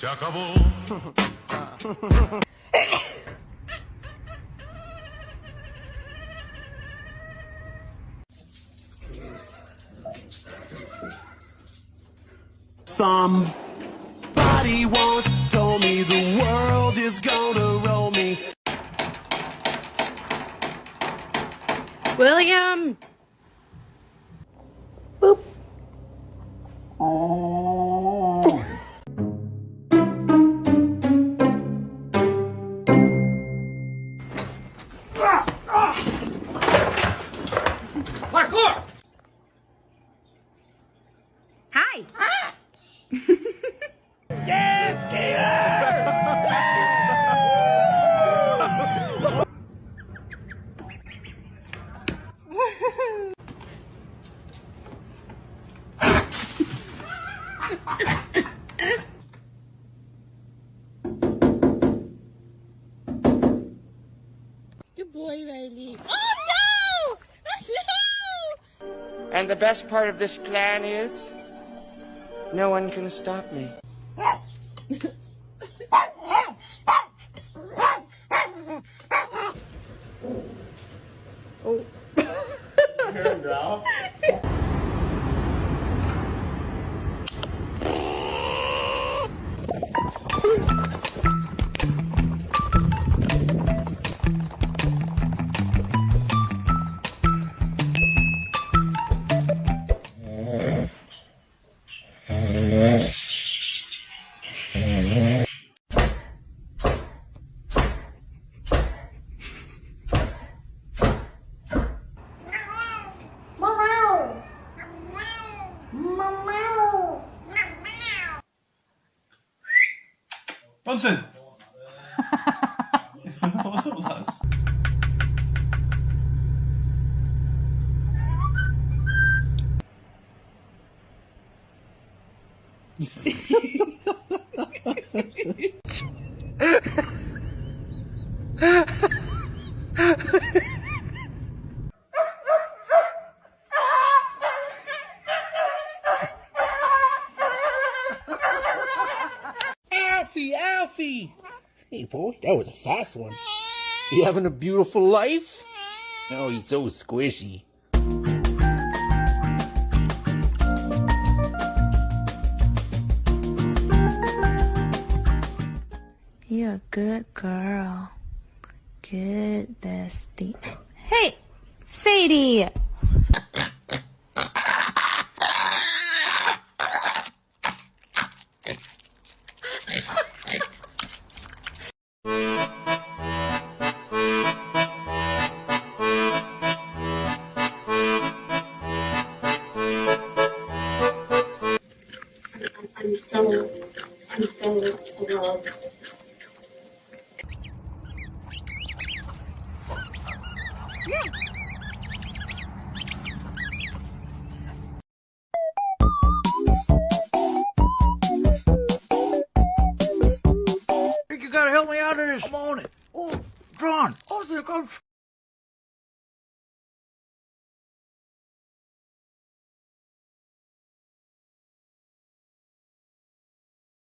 Se acabó. Somebody once told me the world is gonna roll me. William! Parkour! Boy, Riley. Oh no! No! And the best part of this plan is no one can stop me. Bunsen! What's up, lad? Alfie, Alfie! Hey, boy, that was a fast one. You having a beautiful life? Oh, he's so squishy. You're a good girl. Good bestie. Hey! Sadie! So